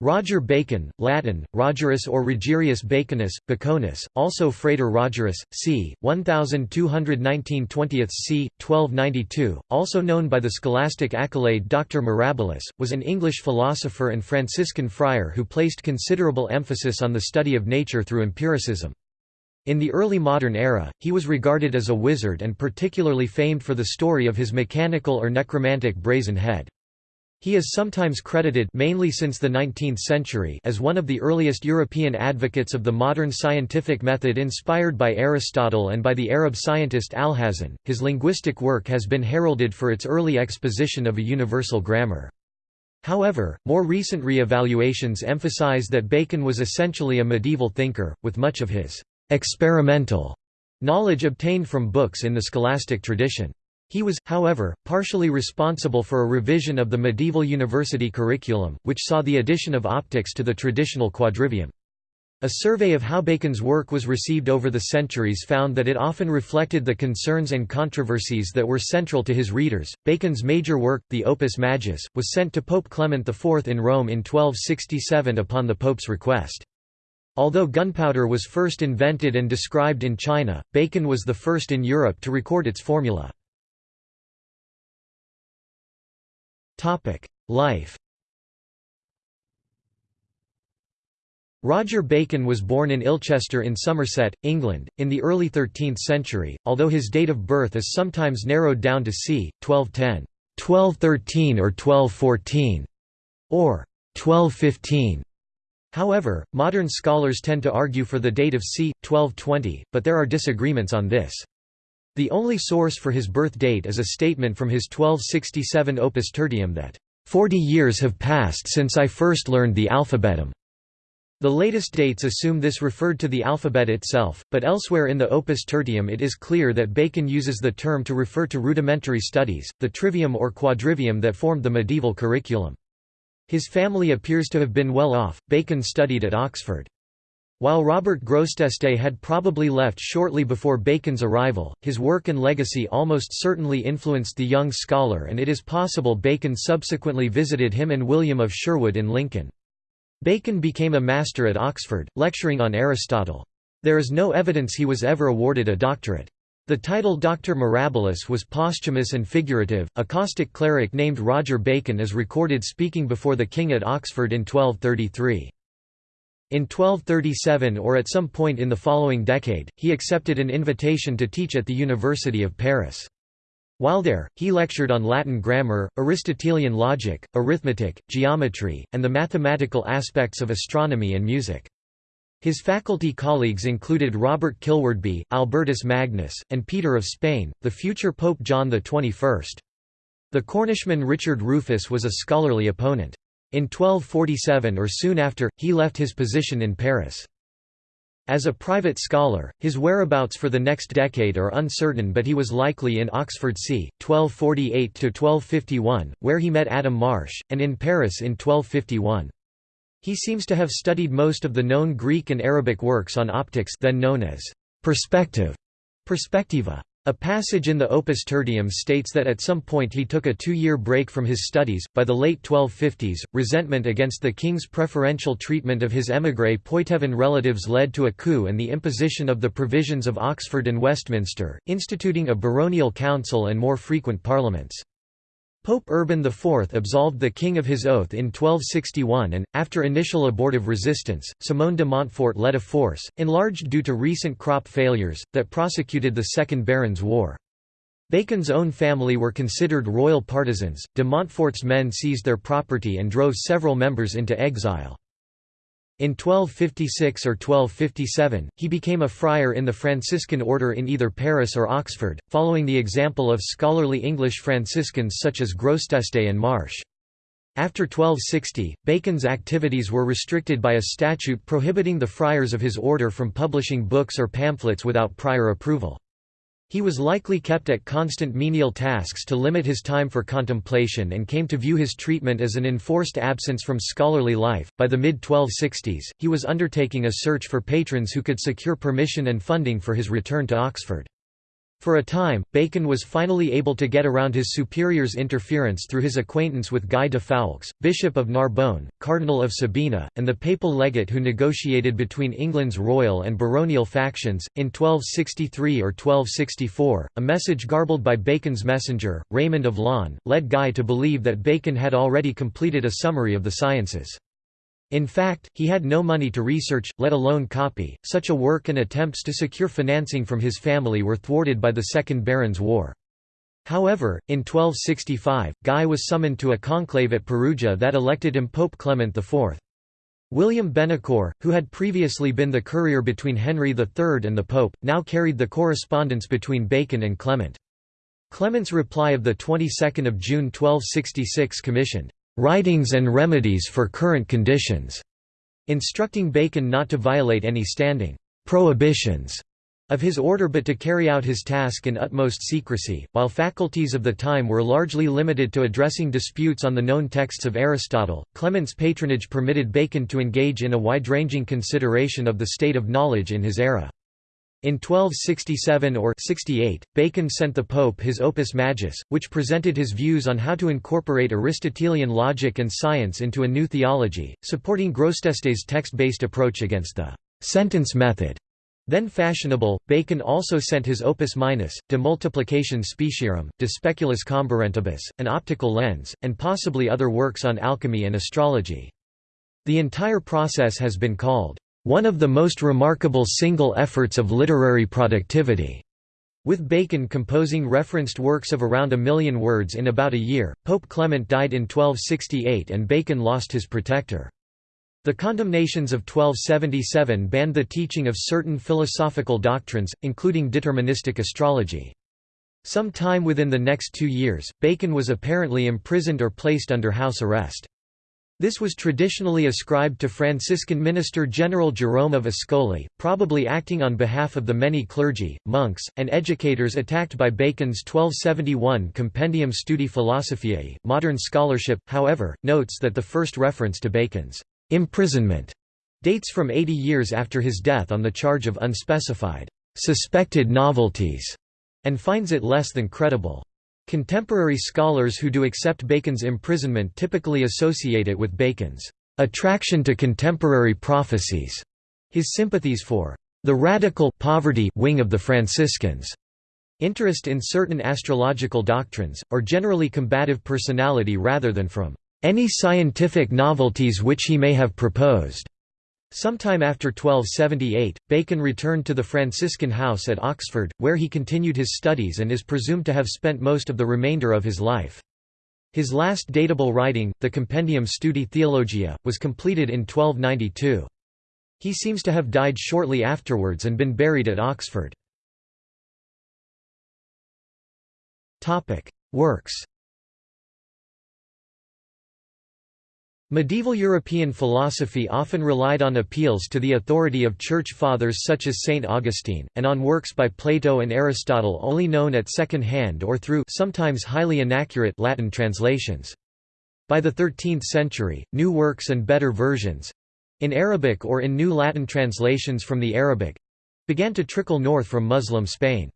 Roger Bacon, Latin, Rogerus or Rogerius Baconus, Baconus, also Frater Rogerus, c. 1219 20th c. 1292, also known by the scholastic accolade Dr. Mirabilis, was an English philosopher and Franciscan friar who placed considerable emphasis on the study of nature through empiricism. In the early modern era, he was regarded as a wizard and particularly famed for the story of his mechanical or necromantic brazen head. He is sometimes credited mainly since the 19th century as one of the earliest European advocates of the modern scientific method inspired by Aristotle and by the Arab scientist Alhazen. His linguistic work has been heralded for its early exposition of a universal grammar. However, more recent re-evaluations emphasize that Bacon was essentially a medieval thinker, with much of his experimental knowledge obtained from books in the scholastic tradition. He was, however, partially responsible for a revision of the medieval university curriculum, which saw the addition of optics to the traditional quadrivium. A survey of how Bacon's work was received over the centuries found that it often reflected the concerns and controversies that were central to his readers. Bacon's major work, the Opus Majus, was sent to Pope Clement IV in Rome in 1267 upon the Pope's request. Although gunpowder was first invented and described in China, Bacon was the first in Europe to record its formula. Life Roger Bacon was born in Ilchester in Somerset, England, in the early 13th century, although his date of birth is sometimes narrowed down to c. 1210, 1213 or 1214, or 1215. However, modern scholars tend to argue for the date of c. 1220, but there are disagreements on this. The only source for his birth date is a statement from his 1267 Opus Tertium that, "...forty years have passed since I first learned the alphabetum." The latest dates assume this referred to the alphabet itself, but elsewhere in the Opus Tertium it is clear that Bacon uses the term to refer to rudimentary studies, the trivium or quadrivium that formed the medieval curriculum. His family appears to have been well off. Bacon studied at Oxford. While Robert Grosseteste had probably left shortly before Bacon's arrival, his work and legacy almost certainly influenced the young scholar and it is possible Bacon subsequently visited him and William of Sherwood in Lincoln. Bacon became a master at Oxford, lecturing on Aristotle. There is no evidence he was ever awarded a doctorate. The title Dr. Mirabilis was posthumous and figurative. A caustic cleric named Roger Bacon is recorded speaking before the king at Oxford in 1233. In 1237 or at some point in the following decade, he accepted an invitation to teach at the University of Paris. While there, he lectured on Latin grammar, Aristotelian logic, arithmetic, geometry, and the mathematical aspects of astronomy and music. His faculty colleagues included Robert Kilwardby, Albertus Magnus, and Peter of Spain, the future Pope John XXI. The Cornishman Richard Rufus was a scholarly opponent. In 1247 or soon after, he left his position in Paris. As a private scholar, his whereabouts for the next decade are uncertain but he was likely in Oxford c. 1248–1251, where he met Adam Marsh, and in Paris in 1251. He seems to have studied most of the known Greek and Arabic works on optics then known as perspective, perspectiva. A passage in the Opus Tertium states that at some point he took a two-year break from his studies. By the late 1250s, resentment against the king's preferential treatment of his émigré Poitevin relatives led to a coup and the imposition of the provisions of Oxford and Westminster, instituting a baronial council and more frequent parliaments. Pope Urban IV absolved the king of his oath in 1261 and, after initial abortive resistance, Simone de Montfort led a force, enlarged due to recent crop failures, that prosecuted the Second Barons' War. Bacon's own family were considered royal partisans, de Montfort's men seized their property and drove several members into exile. In 1256 or 1257, he became a friar in the Franciscan order in either Paris or Oxford, following the example of scholarly English Franciscans such as Grosseteste and Marsh. After 1260, Bacon's activities were restricted by a statute prohibiting the friars of his order from publishing books or pamphlets without prior approval. He was likely kept at constant menial tasks to limit his time for contemplation and came to view his treatment as an enforced absence from scholarly life. By the mid 1260s, he was undertaking a search for patrons who could secure permission and funding for his return to Oxford. For a time, Bacon was finally able to get around his superior's interference through his acquaintance with Guy de Foulques, Bishop of Narbonne, Cardinal of Sabina, and the papal legate who negotiated between England's royal and baronial factions. In 1263 or 1264, a message garbled by Bacon's messenger, Raymond of Laon, led Guy to believe that Bacon had already completed a summary of the sciences. In fact, he had no money to research, let alone copy, such a work and attempts to secure financing from his family were thwarted by the Second Barons' War. However, in 1265, Guy was summoned to a conclave at Perugia that elected him Pope Clement IV. William Bonecor, who had previously been the courier between Henry III and the Pope, now carried the correspondence between Bacon and Clement. Clement's reply of the 22nd of June 1266 commissioned writings and remedies for current conditions, instructing Bacon not to violate any standing prohibitions of his order but to carry out his task in utmost secrecy. While faculties of the time were largely limited to addressing disputes on the known texts of Aristotle, Clement's patronage permitted Bacon to engage in a wide-ranging consideration of the state of knowledge in his era. In 1267 or 68, Bacon sent the Pope his Opus Majus, which presented his views on how to incorporate Aristotelian logic and science into a new theology, supporting Grosseteste's text-based approach against the «sentence method». Then fashionable, Bacon also sent his Opus Minus, De Multiplicatione Speciorum, De Speculis Comburentibus, an optical lens, and possibly other works on alchemy and astrology. The entire process has been called one of the most remarkable single efforts of literary productivity. With Bacon composing referenced works of around a million words in about a year, Pope Clement died in 1268 and Bacon lost his protector. The condemnations of 1277 banned the teaching of certain philosophical doctrines, including deterministic astrology. Some time within the next two years, Bacon was apparently imprisoned or placed under house arrest. This was traditionally ascribed to Franciscan minister General Jerome of Ascoli, probably acting on behalf of the many clergy, monks, and educators attacked by Bacon's 1271 Compendium Studi Philosophiae. Modern scholarship, however, notes that the first reference to Bacon's imprisonment dates from 80 years after his death on the charge of unspecified, suspected novelties, and finds it less than credible. Contemporary scholars who do accept Bacon's imprisonment typically associate it with Bacon's attraction to contemporary prophecies, his sympathies for the radical poverty wing of the Franciscans, interest in certain astrological doctrines, or generally combative personality rather than from any scientific novelties which he may have proposed. Sometime after 1278, Bacon returned to the Franciscan house at Oxford, where he continued his studies and is presumed to have spent most of the remainder of his life. His last datable writing, the Compendium Studi Theologia, was completed in 1292. He seems to have died shortly afterwards and been buried at Oxford. Works Medieval European philosophy often relied on appeals to the authority of Church Fathers such as St. Augustine, and on works by Plato and Aristotle only known at second hand or through sometimes highly inaccurate Latin translations. By the 13th century, new works and better versions—in Arabic or in new Latin translations from the Arabic—began to trickle north from Muslim Spain.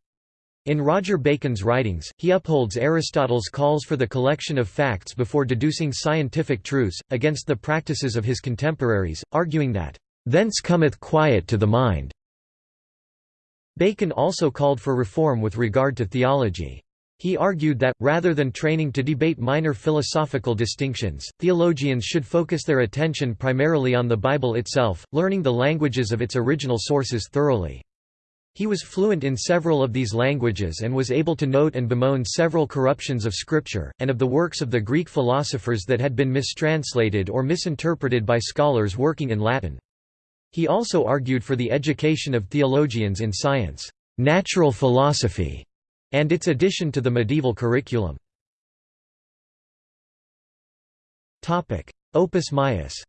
In Roger Bacon's writings, he upholds Aristotle's calls for the collection of facts before deducing scientific truths, against the practices of his contemporaries, arguing that, "...thence cometh quiet to the mind." Bacon also called for reform with regard to theology. He argued that, rather than training to debate minor philosophical distinctions, theologians should focus their attention primarily on the Bible itself, learning the languages of its original sources thoroughly. He was fluent in several of these languages and was able to note and bemoan several corruptions of scripture, and of the works of the Greek philosophers that had been mistranslated or misinterpreted by scholars working in Latin. He also argued for the education of theologians in science, natural philosophy, and its addition to the medieval curriculum. Opus Maius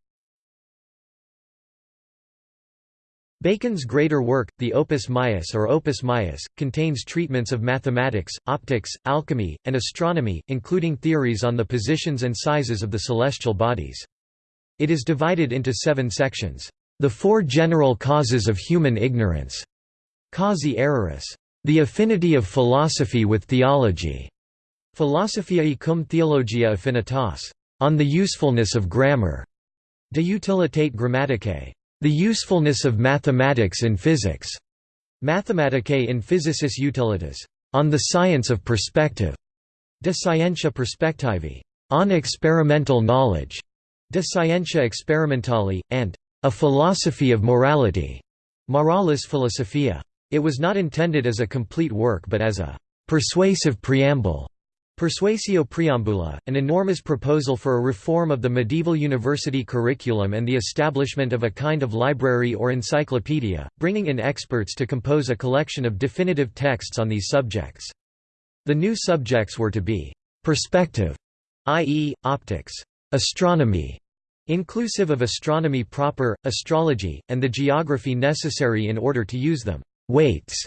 Bacon's greater work, the Opus Maius or Opus Maius, contains treatments of mathematics, optics, alchemy, and astronomy, including theories on the positions and sizes of the celestial bodies. It is divided into seven sections. The Four General Causes of Human Ignorance, Causae Erroris. The Affinity of Philosophy with Theology, Philosophiae cum Theologia Affinitas, On the Usefulness of Grammar, De Utilitate Grammaticae, The Usefulness of Mathematics in Physics, Mathematicae in Physicis Utilitas, On the Science of Perspective, De Scientia Perspectivae, On Experimental Knowledge, De Scientia Experimentali, and A Philosophy of Morality, Moralis Philosophia. It was not intended as a complete work but as a persuasive preamble. Persuasio Preambula, an enormous proposal for a reform of the medieval university curriculum and the establishment of a kind of library or encyclopedia, bringing in experts to compose a collection of definitive texts on these subjects. The new subjects were to be perspective, i.e., optics, astronomy, inclusive of astronomy proper, astrology, and the geography necessary in order to use them, weights,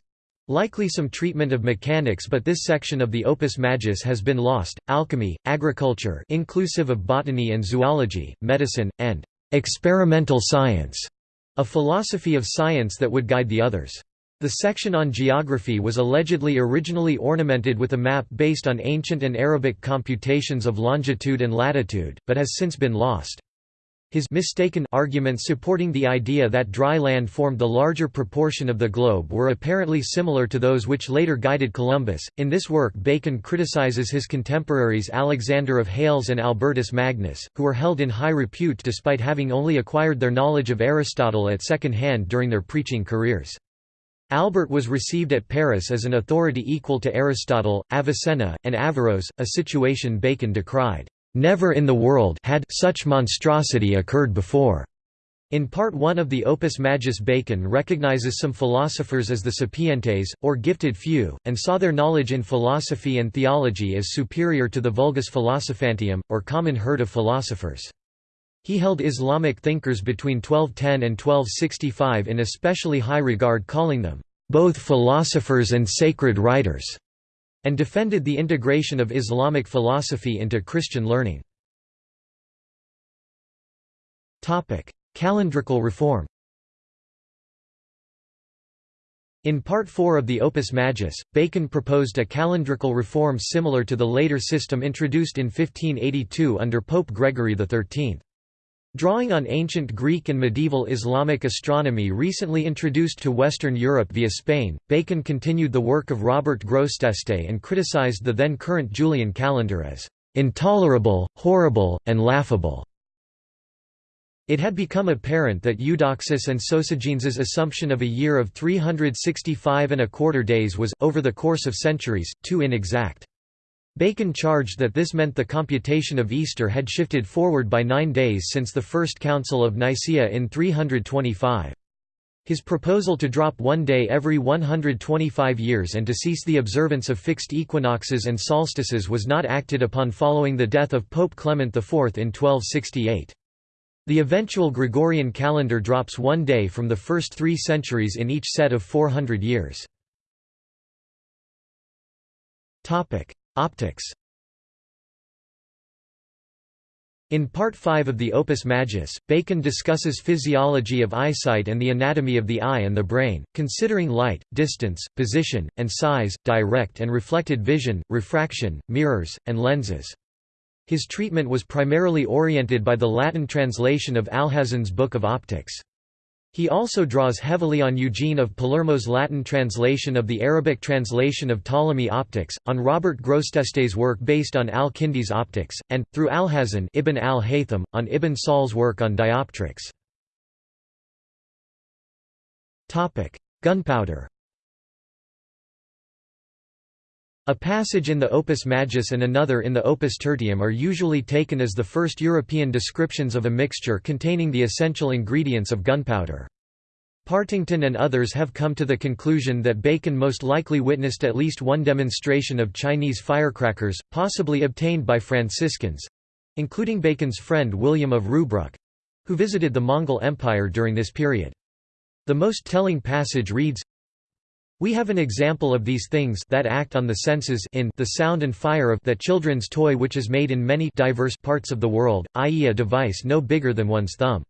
likely some treatment of mechanics but this section of the opus majus has been lost, alchemy, agriculture inclusive of botany and zoology, medicine, and experimental science, a philosophy of science that would guide the others. The section on geography was allegedly originally ornamented with a map based on ancient and Arabic computations of longitude and latitude, but has since been lost. His mistaken arguments supporting the idea that dry land formed the larger proportion of the globe were apparently similar to those which later guided Columbus. In this work, Bacon criticizes his contemporaries Alexander of Hales and Albertus Magnus, who were held in high repute despite having only acquired their knowledge of Aristotle at second hand during their preaching careers. Albert was received at Paris as an authority equal to Aristotle, Avicenna, and Averroes, a situation Bacon decried. Never in the world had such monstrosity occurred before. In Part 1 of the Opus Majus Bacon recognizes some philosophers as the sapientes, or gifted few, and saw their knowledge in philosophy and theology as superior to the vulgus philosophantium, or common herd of philosophers. He held Islamic thinkers between 1210 and 1265 in especially high regard calling them, "...both philosophers and sacred writers", and defended the integration of Islamic philosophy into Christian learning. Calendrical reform In Part 4 of the Opus Majus, Bacon proposed a calendrical reform similar to the later system introduced in 1582 under Pope Gregory XIII. Drawing on ancient Greek and medieval Islamic astronomy recently introduced to Western Europe via Spain, Bacon continued the work of Robert Grosseteste and criticized the then current Julian calendar as intolerable, horrible, and laughable. It had become apparent that Eudoxus and Sosigenes's assumption of a year of 365 and a quarter days was, over the course of centuries, too inexact. Bacon charged that this meant the computation of Easter had shifted forward by nine days since the First Council of Nicaea in 325. His proposal to drop one day every 125 years and to cease the observance of fixed equinoxes and solstices was not acted upon following the death of Pope Clement IV in 1268. The eventual Gregorian calendar drops one day from the first three centuries in each set of 400 years. Optics In Part 5 of the Opus Majus, Bacon discusses physiology of eyesight and the anatomy of the eye and the brain, considering light, distance, position, and size, direct and reflected vision, refraction, mirrors, and lenses. His treatment was primarily oriented by the Latin translation of Alhazen's Book of Optics. He also draws heavily on Eugene of Palermo's Latin translation of the Arabic translation of Ptolemy Optics, on Robert Grosseteste's work based on al-Kindi's Optics, and, through Alhazen Ibn al-Haytham, on Ibn Sahl's work on dioptrics. Gunpowder A passage in the Opus Majus and another in the Opus Tertium are usually taken as the first European descriptions of a mixture containing the essential ingredients of gunpowder. Partington and others have come to the conclusion that Bacon most likely witnessed at least one demonstration of Chinese firecrackers, possibly obtained by Franciscans—including Bacon's friend William of Rubruck—who visited the Mongol Empire during this period. The most telling passage reads, we have an example of these things that act on the senses in the sound and fire of that children's toy which is made in many diverse parts of the world, i.e. a device no bigger than one's thumb.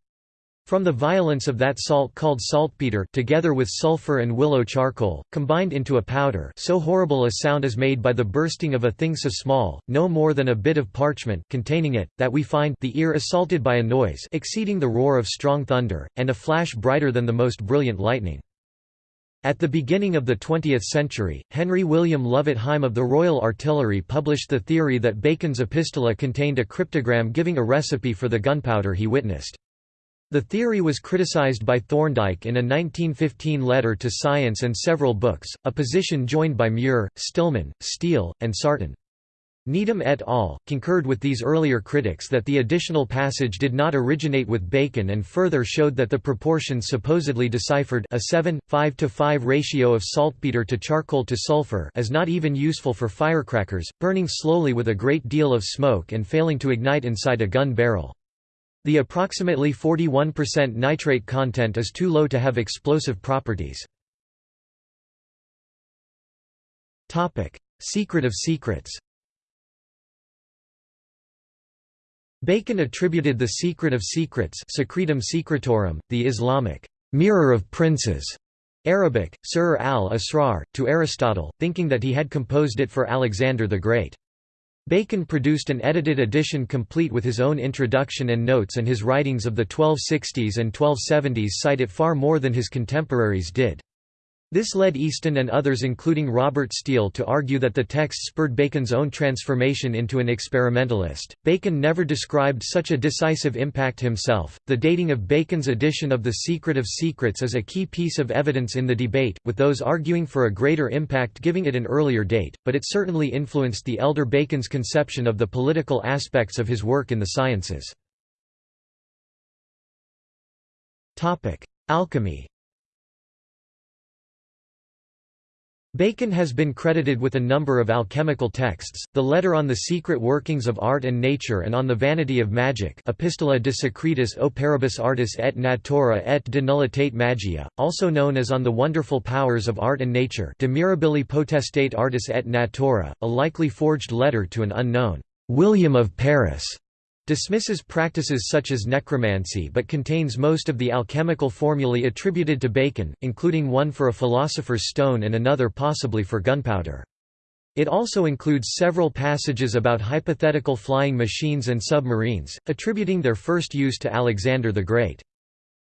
From the violence of that salt called saltpeter together with sulfur and willow charcoal, combined into a powder so horrible a sound is made by the bursting of a thing so small, no more than a bit of parchment containing it, that we find the ear assaulted by a noise exceeding the roar of strong thunder, and a flash brighter than the most brilliant lightning. At the beginning of the 20th century, Henry William Lovett Hime of the Royal Artillery published the theory that Bacon's epistola contained a cryptogram giving a recipe for the gunpowder he witnessed. The theory was criticized by Thorndike in a 1915 letter to Science and several books, a position joined by Muir, Stillman, Steele, and Sarton. Needham et al. concurred with these earlier critics that the additional passage did not originate with Bacon and further showed that the proportions supposedly deciphered a 7, 5 to 5 ratio of saltpeter to charcoal to sulfur is not even useful for firecrackers, burning slowly with a great deal of smoke and failing to ignite inside a gun barrel. The approximately 41% nitrate content is too low to have explosive properties. Secret of secrets Bacon attributed the secret of secrets secretum secretorum, the Islamic mirror of princes, Arabic, Sirr al-Asrar, to Aristotle, thinking that he had composed it for Alexander the Great. Bacon produced an edited edition complete with his own introduction and notes and his writings of the 1260s and 1270s cite it far more than his contemporaries did. This led Easton and others including Robert Steele to argue that the text spurred Bacon's own transformation into an experimentalist. Bacon never described such a decisive impact himself. The dating of Bacon's edition of The Secret of Secrets is a key piece of evidence in the debate, with those arguing for a greater impact giving it an earlier date, but it certainly influenced the elder Bacon's conception of the political aspects of his work in the sciences. Alchemy Bacon has been credited with a number of alchemical texts, the Letter on the Secret Workings of Art and Nature and on the Vanity of Magic Epistola de Secretis Artis et Natura et de Nullitate Magia, also known as On the Wonderful Powers of Art and Nature De Mirabili Potestate Artis et Natura, a likely forged letter to an unknown William of Paris dismisses practices such as necromancy but contains most of the alchemical formulae attributed to Bacon, including one for a philosopher's stone and another possibly for gunpowder. It also includes several passages about hypothetical flying machines and submarines, attributing their first use to Alexander the Great.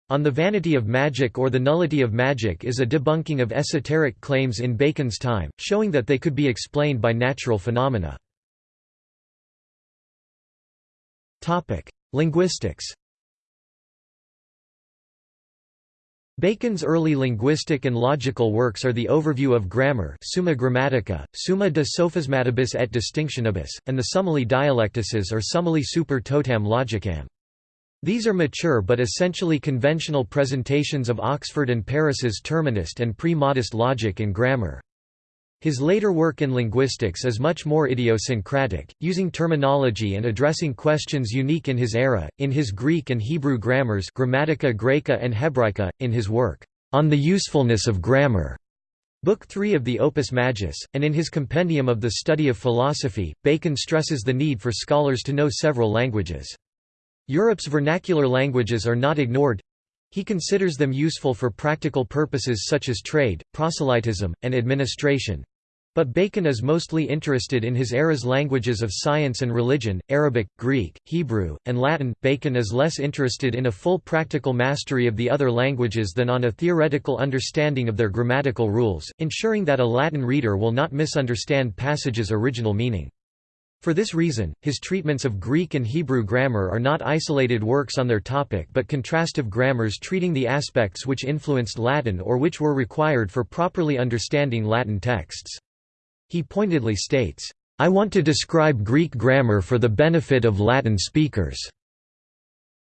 On the Vanity of Magic or the Nullity of Magic is a debunking of esoteric claims in Bacon's time, showing that they could be explained by natural phenomena. Topic: Linguistics. Bacon's early linguistic and logical works are the overview of grammar Summa Grammatica, Summa de Sophismatibus et Distinctionibus, and the Summili Dialectices or Summili super totam logicam. These are mature but essentially conventional presentations of Oxford and Paris's Terminist and pre-modist logic and grammar. His later work in linguistics is much more idiosyncratic, using terminology and addressing questions unique in his era, in his Greek and Hebrew grammars Grammatica Graeca and Hebraica, in his work, On the Usefulness of Grammar, Book 3 of the Opus Majus, and in his Compendium of the Study of Philosophy, Bacon stresses the need for scholars to know several languages. Europe's vernacular languages are not ignored, he considers them useful for practical purposes such as trade, proselytism, and administration. But Bacon is mostly interested in his era's languages of science and religion, Arabic, Greek, Hebrew, and Latin. Bacon is less interested in a full practical mastery of the other languages than on a theoretical understanding of their grammatical rules, ensuring that a Latin reader will not misunderstand passages' original meaning. For this reason, his treatments of Greek and Hebrew grammar are not isolated works on their topic but contrastive grammars treating the aspects which influenced Latin or which were required for properly understanding Latin texts. He pointedly states, I want to describe Greek grammar for the benefit of Latin speakers.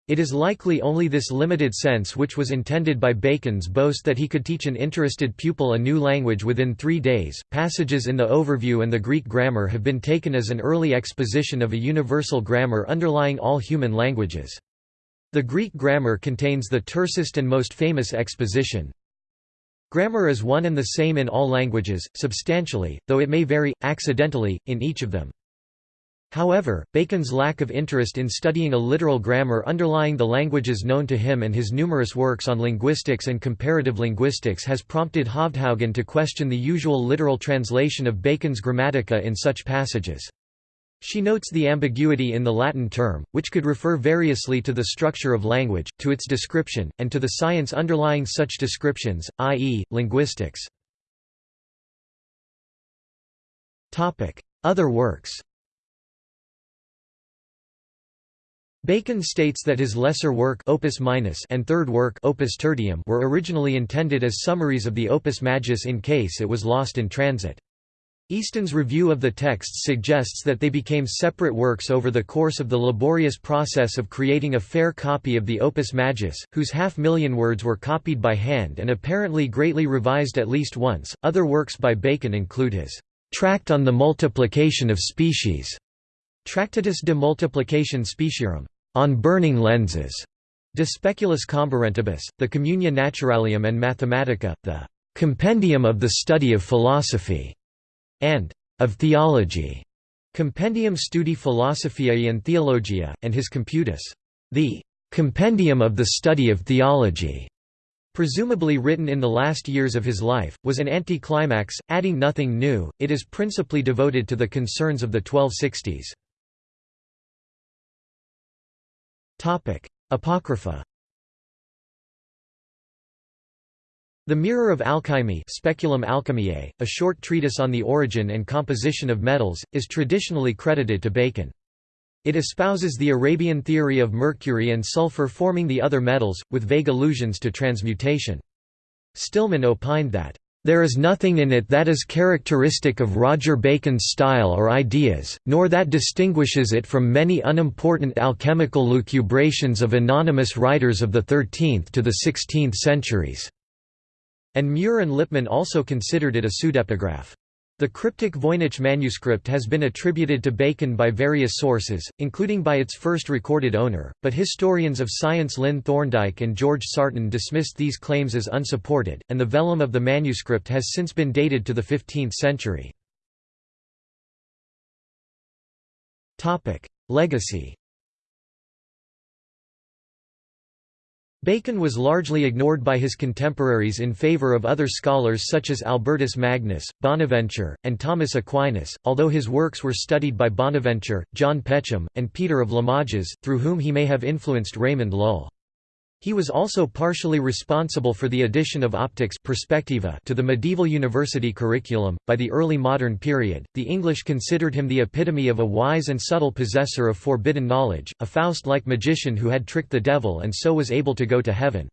It is likely only this limited sense which was intended by Bacon's boast that he could teach an interested pupil a new language within three days. Passages in the overview and the Greek grammar have been taken as an early exposition of a universal grammar underlying all human languages. The Greek grammar contains the tersest and most famous exposition, Grammar is one and the same in all languages, substantially, though it may vary, accidentally, in each of them. However, Bacon's lack of interest in studying a literal grammar underlying the languages known to him and his numerous works on linguistics and comparative linguistics has prompted Hovdhaugen to question the usual literal translation of Bacon's Grammatica in such passages. She notes the ambiguity in the Latin term, which could refer variously to the structure of language, to its description, and to the science underlying such descriptions, i.e., linguistics. Other works Bacon states that his lesser work Opus Minus and third work Opus Tertium were originally intended as summaries of the Opus Majus in case it was lost in transit. Easton's review of the texts suggests that they became separate works over the course of the laborious process of creating a fair copy of the Opus Majus, whose half million words were copied by hand and apparently greatly revised at least once. Other works by Bacon include his Tract on the Multiplication of Species, Tractatus de Multiplicatione Speciorum, on burning lenses, De Speculis Comburentibus, the Communia Naturalium and Mathematica, the Compendium of the Study of Philosophy, and of Theology, Compendium Studi Philosophiae and Theologia, and his Computus, the Compendium of the Study of Theology. Presumably written in the last years of his life, was an anticlimax, adding nothing new, it is principally devoted to the concerns of the 1260s. Apocrypha The Mirror of Alchemy Speculum Alchemiae, a short treatise on the origin and composition of metals, is traditionally credited to Bacon. It espouses the Arabian theory of mercury and sulfur forming the other metals, with vague allusions to transmutation. Stillman opined that there is nothing in it that is characteristic of Roger Bacon's style or ideas, nor that distinguishes it from many unimportant alchemical lucubrations of anonymous writers of the 13th to the 16th centuries." And Muir and Lippmann also considered it a pseudepigraph. The cryptic Voynich manuscript has been attributed to Bacon by various sources, including by its first recorded owner, but historians of science Lynn Thorndike and George Sarton dismissed these claims as unsupported, and the vellum of the manuscript has since been dated to the 15th century. Legacy Bacon was largely ignored by his contemporaries in favor of other scholars such as Albertus Magnus, Bonaventure, and Thomas Aquinas, although his works were studied by Bonaventure, John Peckham, and Peter of Limoges, through whom he may have influenced Raymond Lull. He was also partially responsible for the addition of optics perspectiva to the medieval university curriculum. By the early modern period, the English considered him the epitome of a wise and subtle possessor of forbidden knowledge, a Faust-like magician who had tricked the devil and so was able to go to heaven.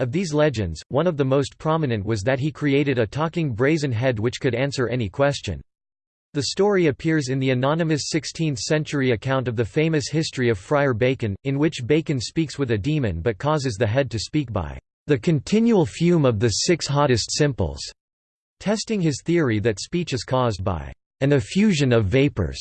Of these legends, one of the most prominent was that he created a talking brazen head which could answer any question. The story appears in the anonymous 16th-century account of the famous history of Friar Bacon, in which Bacon speaks with a demon but causes the head to speak by the continual fume of the six hottest simples, testing his theory that speech is caused by an effusion of vapours.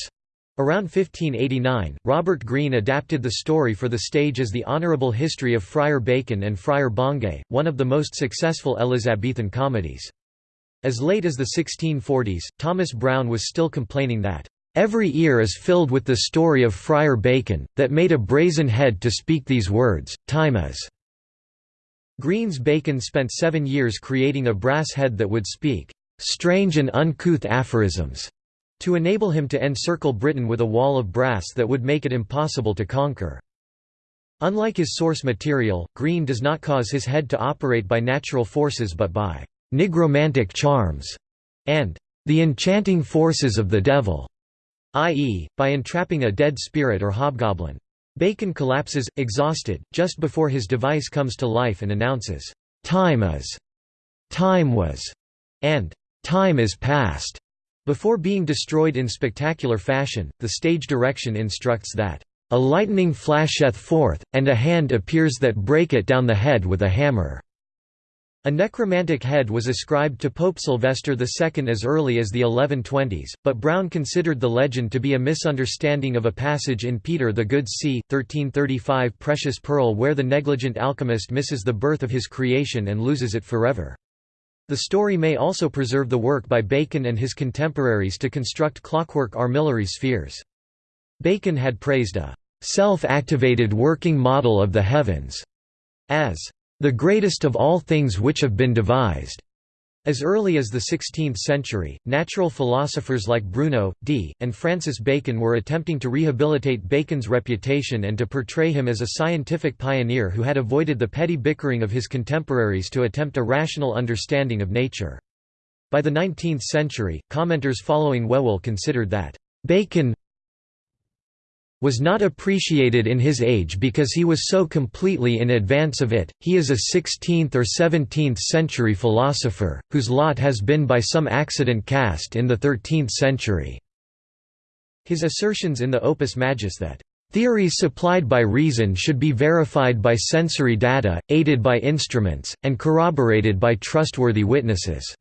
Around 1589, Robert Greene adapted the story for the stage as The Honourable History of Friar Bacon and Friar Bungay, one of the most successful Elizabethan comedies. As late as the 1640s, Thomas Browne was still complaining that, "...every ear is filled with the story of Friar Bacon, that made a brazen head to speak these words, time is." Greene's Bacon spent seven years creating a brass head that would speak, "...strange and uncouth aphorisms." to enable him to encircle Britain with a wall of brass that would make it impossible to conquer. Unlike his source material, Green does not cause his head to operate by natural forces but by nigromantic charms, and the enchanting forces of the devil, i.e., by entrapping a dead spirit or hobgoblin. Bacon collapses, exhausted, just before his device comes to life and announces, "'Time is'", "'Time was'", and "'Time is past'". Before being destroyed in spectacular fashion, the stage direction instructs that, "'A lightning flasheth forth, and a hand appears that break it down the head with a hammer'". A necromantic head was ascribed to Pope Sylvester II as early as the 1120s, but Browne considered the legend to be a misunderstanding of a passage in Peter the Good c. 1335 Precious Pearl where the negligent alchemist misses the birth of his creation and loses it forever. The story may also preserve the work by Bacon and his contemporaries to construct clockwork armillary spheres. Bacon had praised a self-activated working model of the heavens as the greatest of all things which have been devised. As early as the 16th century, natural philosophers like Bruno, Dee, and Francis Bacon were attempting to rehabilitate Bacon's reputation and to portray him as a scientific pioneer who had avoided the petty bickering of his contemporaries to attempt a rational understanding of nature. By the 19th century, commenters following Whewell considered that, "...Bacon was not appreciated in his age because he was so completely in advance of it, he is a 16th or 17th century philosopher, whose lot has been by some accident cast in the 13th century." His assertions in the Opus Majus that, "...theories supplied by reason should be verified by sensory data, aided by instruments, and corroborated by trustworthy witnesses,"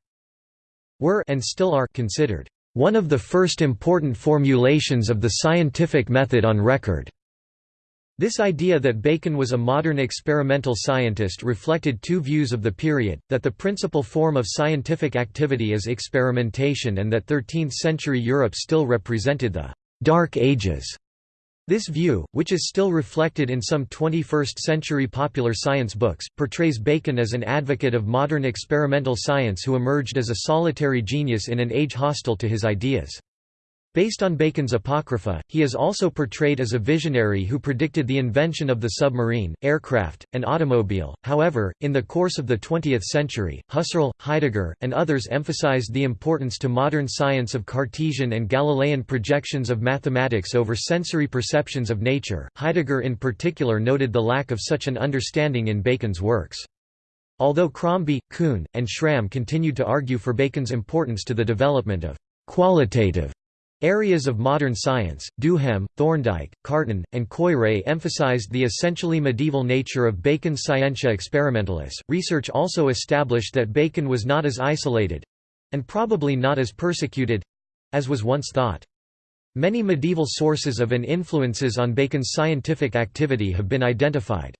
were and still are considered one of the first important formulations of the scientific method on record. This idea that Bacon was a modern experimental scientist reflected two views of the period, that the principal form of scientific activity is experimentation and that 13th-century Europe still represented the «Dark Ages», this view, which is still reflected in some 21st-century popular science books, portrays Bacon as an advocate of modern experimental science who emerged as a solitary genius in an age hostile to his ideas. Based on Bacon's Apocrypha, he is also portrayed as a visionary who predicted the invention of the submarine, aircraft, and automobile. However, in the course of the 20th century, Husserl, Heidegger, and others emphasized the importance to modern science of Cartesian and Galilean projections of mathematics over sensory perceptions of nature. Heidegger in particular noted the lack of such an understanding in Bacon's works. Although Crombie, Kuhn, and Schramm continued to argue for Bacon's importance to the development of qualitative Areas of modern science, Duhem, Thorndike, Carton, and Koyré emphasized the essentially medieval nature of Bacon's Scientia Experimentalis. Research also established that Bacon was not as isolated and probably not as persecuted as was once thought. Many medieval sources of and influences on Bacon's scientific activity have been identified.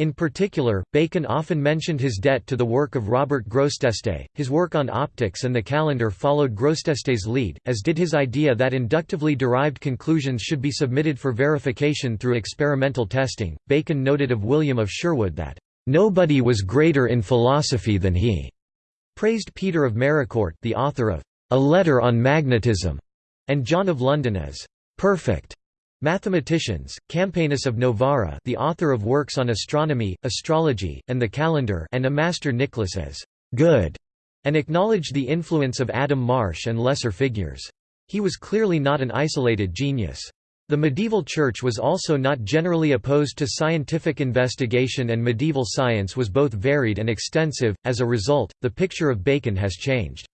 In particular, Bacon often mentioned his debt to the work of Robert Grosseteste. His work on optics and the calendar followed Grosseteste's lead, as did his idea that inductively derived conclusions should be submitted for verification through experimental testing. Bacon noted of William of Sherwood that, Nobody was greater in philosophy than he. Praised Peter of Maricourt, the author of A Letter on Magnetism, and John of London as perfect. Mathematicians, Campanus of Novara the author of works on astronomy, astrology, and the calendar and a master Nicholas as «good» and acknowledged the influence of Adam Marsh and lesser figures. He was clearly not an isolated genius. The medieval church was also not generally opposed to scientific investigation and medieval science was both varied and extensive, as a result, the picture of Bacon has changed.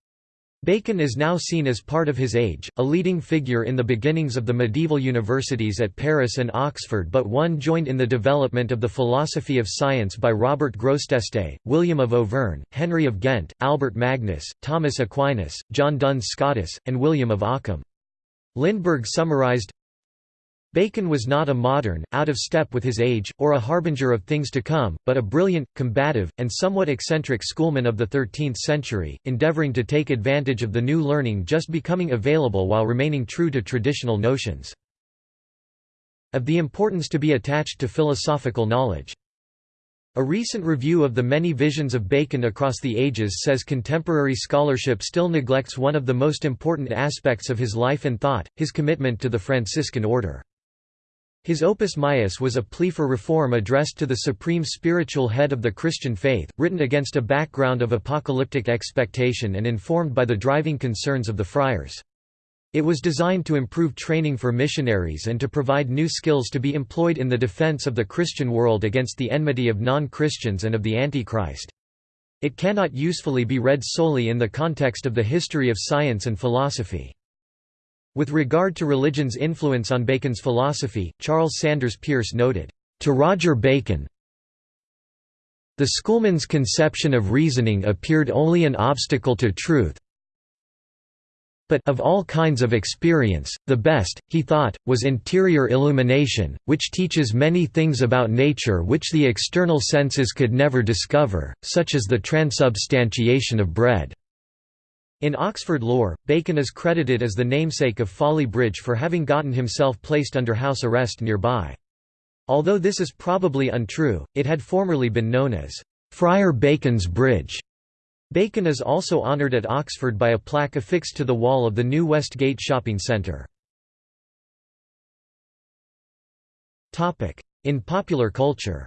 Bacon is now seen as part of his age, a leading figure in the beginnings of the medieval universities at Paris and Oxford but one joined in the development of the philosophy of science by Robert Grosseteste, William of Auvergne, Henry of Ghent, Albert Magnus, Thomas Aquinas, John Duns Scotus, and William of Ockham. Lindberg summarized, Bacon was not a modern, out of step with his age, or a harbinger of things to come, but a brilliant, combative, and somewhat eccentric schoolman of the 13th century, endeavoring to take advantage of the new learning just becoming available while remaining true to traditional notions. Of the importance to be attached to philosophical knowledge. A recent review of the many visions of Bacon across the ages says contemporary scholarship still neglects one of the most important aspects of his life and thought, his commitment to the Franciscan order. His Opus Maius was a plea for reform addressed to the supreme spiritual head of the Christian faith, written against a background of apocalyptic expectation and informed by the driving concerns of the friars. It was designed to improve training for missionaries and to provide new skills to be employed in the defense of the Christian world against the enmity of non-Christians and of the Antichrist. It cannot usefully be read solely in the context of the history of science and philosophy. With regard to religion's influence on Bacon's philosophy, Charles Sanders Peirce noted, "...to Roger Bacon the schoolman's conception of reasoning appeared only an obstacle to truth, but of all kinds of experience, the best, he thought, was interior illumination, which teaches many things about nature which the external senses could never discover, such as the transubstantiation of bread." In Oxford lore, Bacon is credited as the namesake of Folly Bridge for having gotten himself placed under house arrest nearby. Although this is probably untrue, it had formerly been known as Friar Bacon's Bridge. Bacon is also honoured at Oxford by a plaque affixed to the wall of the new Westgate shopping centre. In popular culture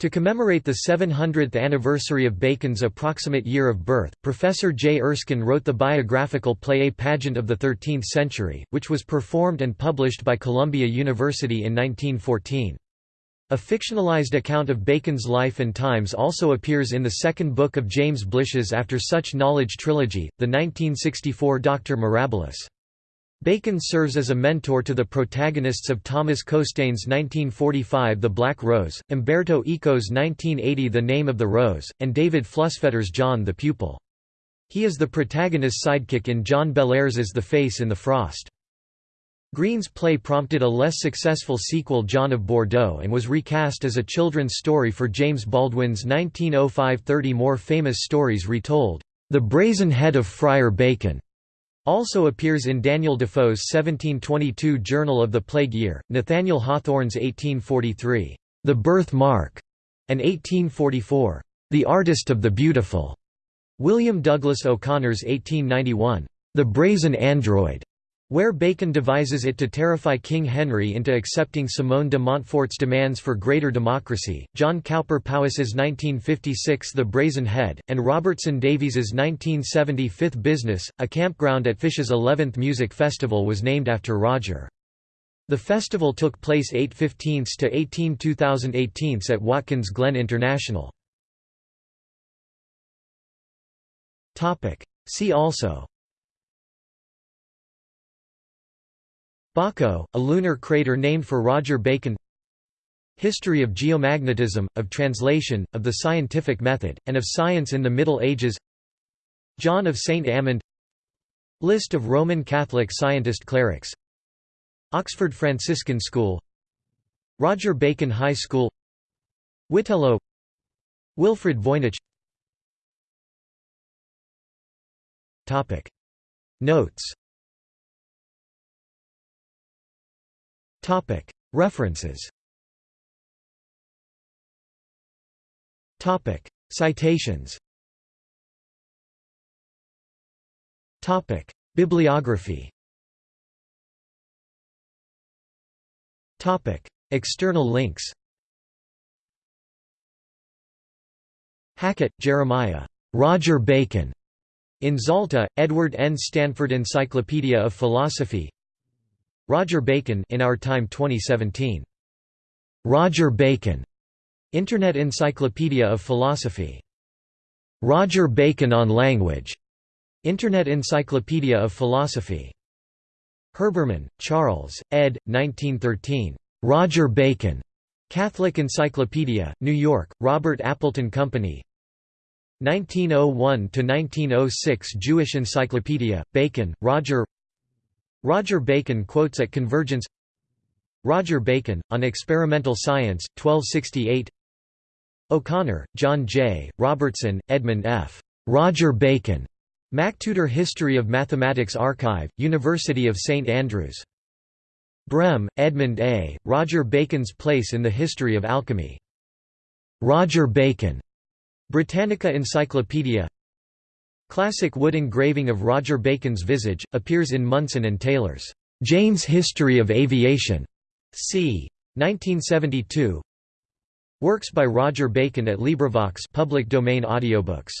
To commemorate the 700th anniversary of Bacon's approximate year of birth, Professor J. Erskine wrote the biographical play A Pageant of the Thirteenth Century, which was performed and published by Columbia University in 1914. A fictionalized account of Bacon's life and times also appears in the second book of James Blish's After Such Knowledge trilogy, the 1964 Dr. Mirabilis. Bacon serves as a mentor to the protagonists of Thomas Costain's 1945 The Black Rose, Umberto Eco's 1980 The Name of the Rose, and David Flusfeder's John the Pupil. He is the protagonist's sidekick in John Bellairs's The Face in the Frost. Greene's play prompted a less successful sequel John of Bordeaux and was recast as a children's story for James Baldwin's 1905 30 more famous stories retold, The Brazen Head of Friar Bacon, also appears in Daniel Defoe's 1722 Journal of the Plague Year, Nathaniel Hawthorne's 1843, The Birth Mark, and 1844, The Artist of the Beautiful, William Douglas O'Connor's 1891, The Brazen Android, where Bacon devises it to terrify King Henry into accepting Simone de Montfort's demands for greater democracy, John Cowper Powys's 1956 The Brazen Head, and Robertson Davies's 1975 Business, a campground at Phish's 11th Music Festival was named after Roger. The festival took place 8 15 to 18 2018 at Watkins Glen International. See also Baco, a lunar crater named for Roger Bacon. History of geomagnetism, of translation, of the scientific method, and of science in the Middle Ages. John of St. Amand. List of Roman Catholic scientist clerics. Oxford Franciscan School. Roger Bacon High School. Witelo Wilfrid Voynich. Notes References. Citations. Bibliography. External links. Hackett, Jeremiah. Roger Bacon. In Zalta, Edward N. Stanford Encyclopedia of Philosophy Roger Bacon in Our Time 2017. Roger Bacon. Internet Encyclopedia of Philosophy. Roger Bacon on Language. Internet Encyclopedia of Philosophy. Herbermann, Charles, ed. 1913. Roger Bacon. Catholic Encyclopedia, New York, Robert Appleton Company 1901–1906 Jewish Encyclopedia, Bacon, Roger Roger Bacon quotes at Convergence Roger Bacon, On Experimental Science, 1268 O'Connor, John J., Robertson, Edmund F. Roger Bacon. MacTutor History of Mathematics Archive, University of St Andrews. Brehm, Edmund A., Roger Bacon's Place in the History of Alchemy. Roger Bacon. Britannica Encyclopedia Classic wood engraving of Roger Bacon's visage, appears in Munson and Taylor's Jane's History of Aviation, c. 1972. Works by Roger Bacon at LibriVox public domain audiobooks